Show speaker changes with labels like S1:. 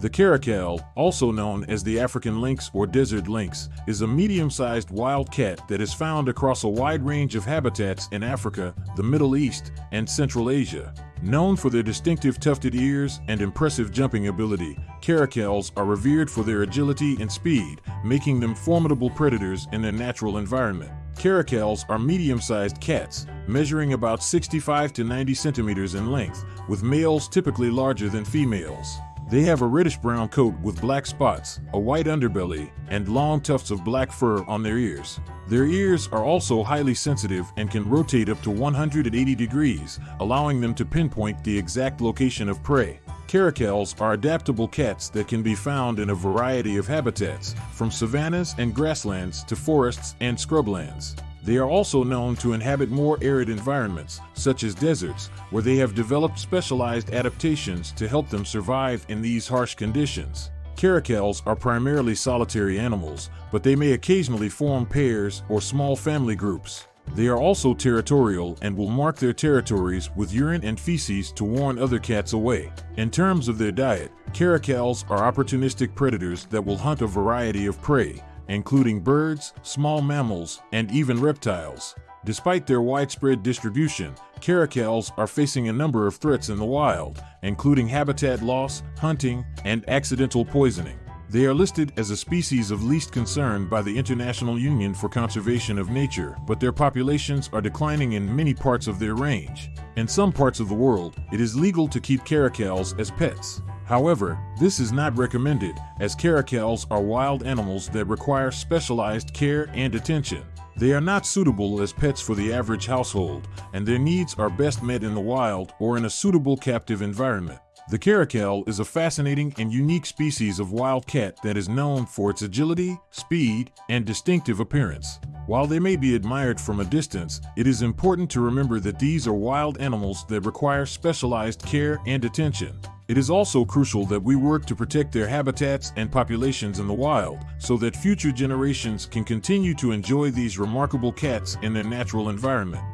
S1: The caracal, also known as the African lynx or desert lynx, is a medium-sized wild cat that is found across a wide range of habitats in Africa, the Middle East, and Central Asia. Known for their distinctive tufted ears and impressive jumping ability, caracals are revered for their agility and speed, making them formidable predators in their natural environment. Caracals are medium-sized cats, measuring about 65 to 90 centimeters in length, with males typically larger than females. They have a reddish-brown coat with black spots, a white underbelly, and long tufts of black fur on their ears. Their ears are also highly sensitive and can rotate up to 180 degrees, allowing them to pinpoint the exact location of prey. Caracals are adaptable cats that can be found in a variety of habitats, from savannas and grasslands to forests and scrublands. They are also known to inhabit more arid environments, such as deserts, where they have developed specialized adaptations to help them survive in these harsh conditions. Caracals are primarily solitary animals, but they may occasionally form pairs or small family groups. They are also territorial and will mark their territories with urine and feces to warn other cats away. In terms of their diet, caracals are opportunistic predators that will hunt a variety of prey, including birds, small mammals, and even reptiles. Despite their widespread distribution, caracals are facing a number of threats in the wild, including habitat loss, hunting, and accidental poisoning. They are listed as a species of least concern by the International Union for Conservation of Nature, but their populations are declining in many parts of their range. In some parts of the world, it is legal to keep caracals as pets. However, this is not recommended, as caracals are wild animals that require specialized care and attention. They are not suitable as pets for the average household, and their needs are best met in the wild or in a suitable captive environment. The caracal is a fascinating and unique species of wild cat that is known for its agility, speed, and distinctive appearance. While they may be admired from a distance, it is important to remember that these are wild animals that require specialized care and attention. It is also crucial that we work to protect their habitats and populations in the wild so that future generations can continue to enjoy these remarkable cats in their natural environment.